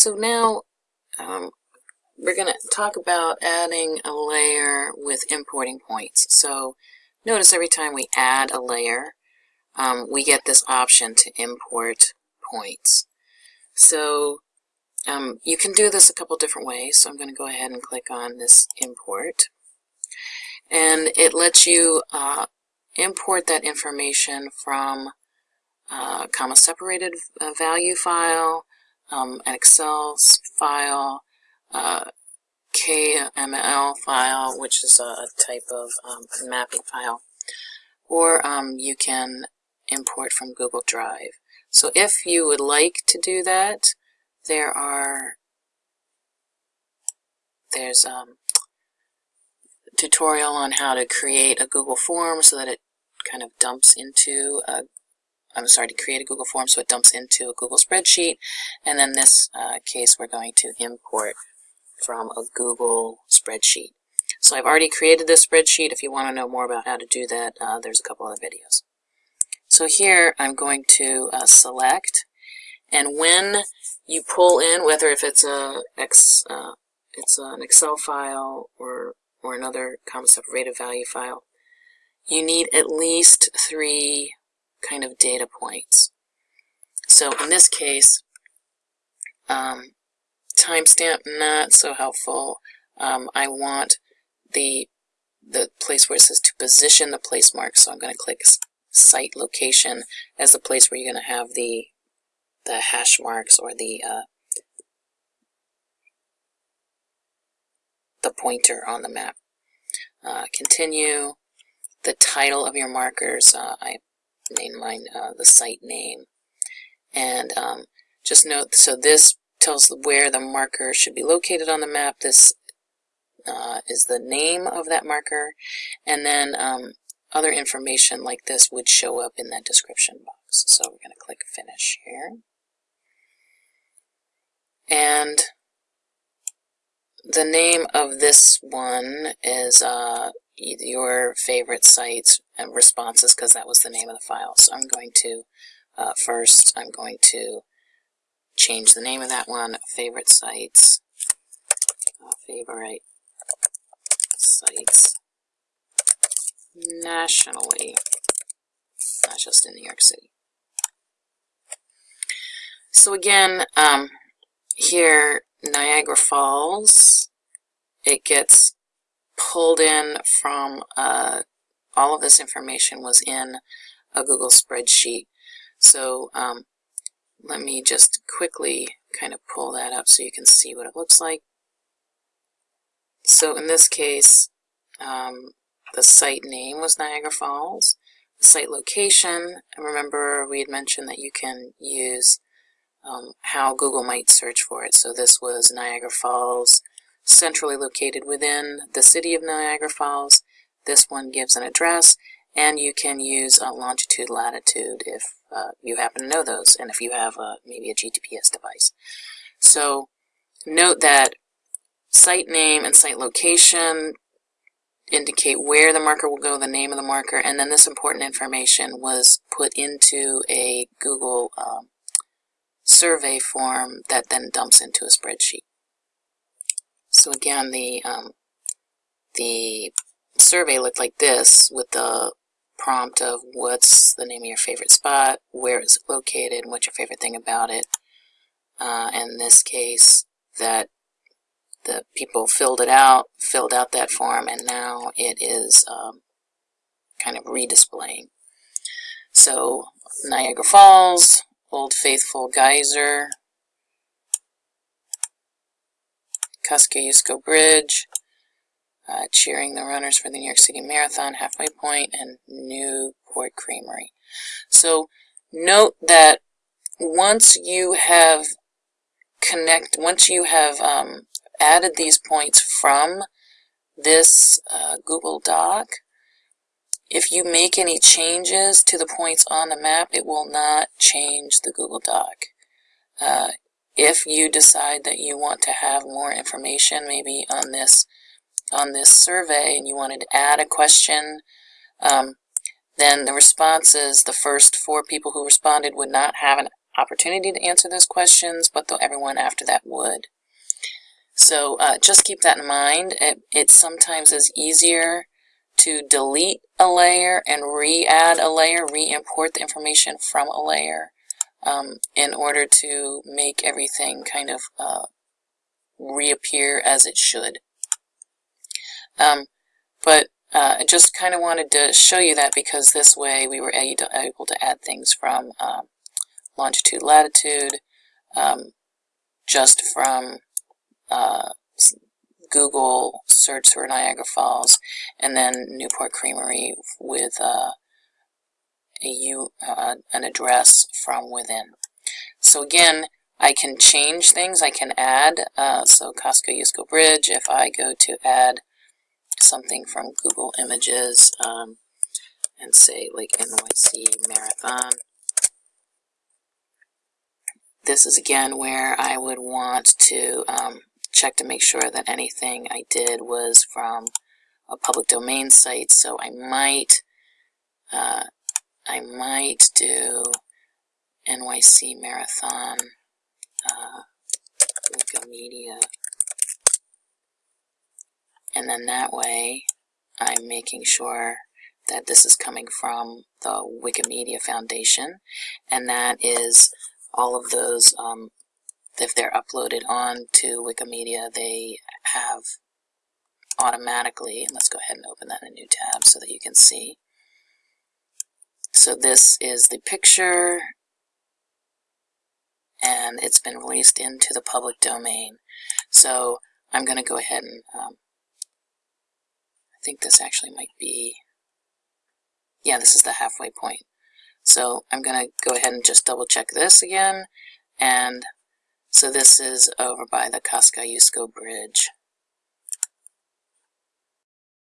So now um, we're going to talk about adding a layer with importing points. So notice every time we add a layer, um, we get this option to import points. So um, you can do this a couple different ways. So I'm going to go ahead and click on this import. And it lets you uh, import that information from a comma separated uh, value file, um, an Excel file, uh, KML file, which is a type of um, mapping file, or um, you can import from Google Drive. So if you would like to do that, there are there's um, a tutorial on how to create a Google form so that it kind of dumps into a I'm sorry, to create a Google form so it dumps into a Google spreadsheet. And then this uh, case, we're going to import from a Google spreadsheet. So I've already created this spreadsheet. If you want to know more about how to do that, uh, there's a couple other videos. So here I'm going to uh, select, and when you pull in, whether if it's a X, uh, it's an Excel file or or another comma separated value file, you need at least three kind of data points. So in this case, um, timestamp not so helpful. Um, I want the the place where it says to position the place mark. So I'm going to click site location as the place where you're going to have the the hash marks or the uh, the pointer on the map. Uh, continue. The title of your markers, uh, I name mine uh, the site name. And um, just note, so this tells where the marker should be located on the map. This uh, is the name of that marker. And then um, other information like this would show up in that description box. So we're going to click Finish here. And the name of this one is uh, your favorite sites responses because that was the name of the file. So I'm going to, uh, first, I'm going to change the name of that one, favorite sites, uh, favorite sites nationally, not just in New York City. So again, um, here, Niagara Falls, it gets pulled in from uh, all of this information was in a Google spreadsheet. So um, let me just quickly kind of pull that up so you can see what it looks like. So in this case, um, the site name was Niagara Falls. The site location, remember we had mentioned that you can use um, how Google might search for it. So this was Niagara Falls centrally located within the city of Niagara Falls. This one gives an address, and you can use a longitude, latitude if uh, you happen to know those, and if you have a, maybe a GTPS device. So note that site name and site location indicate where the marker will go, the name of the marker, and then this important information was put into a Google um, survey form that then dumps into a spreadsheet. So again, the um, the survey looked like this with the prompt of what's the name of your favorite spot, where is it located, what's your favorite thing about it. Uh, in this case, that the people filled it out, filled out that form, and now it is um, kind of redisplaying. So Niagara Falls, Old Faithful Geyser, Kosciuszko Bridge, uh, cheering the runners for the New York City Marathon, Halfway Point, and Newport Creamery. So note that once you have connect, once you have um, added these points from this uh, Google Doc, if you make any changes to the points on the map, it will not change the Google Doc. Uh, if you decide that you want to have more information maybe on this on this survey and you wanted to add a question um, then the responses the first four people who responded would not have an opportunity to answer those questions, but though everyone after that would. So uh, just keep that in mind. It, it sometimes is easier to delete a layer and re-add a layer, re-import the information from a layer um, in order to make everything kind of uh, reappear as it should. Um, but uh, I just kind of wanted to show you that because this way we were able to add things from um, longitude, latitude, um, just from uh, Google search for Niagara Falls, and then Newport Creamery with uh, a U, uh, an address from within. So again, I can change things, I can add, uh, so Kosciuszko Bridge, if I go to add something from Google Images um, and say like NYC Marathon, this is again where I would want to um, check to make sure that anything I did was from a public domain site. So I might, uh, I might do NYC Marathon, uh, Wikimedia, and then that way I'm making sure that this is coming from the Wikimedia Foundation, and that is all of those um, if they're uploaded on to Wikimedia, they have automatically, let's go ahead and open that in a new tab so that you can see. So this is the picture, and it's been released into the public domain. So I'm going to go ahead and, um, I think this actually might be, yeah, this is the halfway point. So I'm going to go ahead and just double check this again, and so this is over by the Kosciuszko Bridge.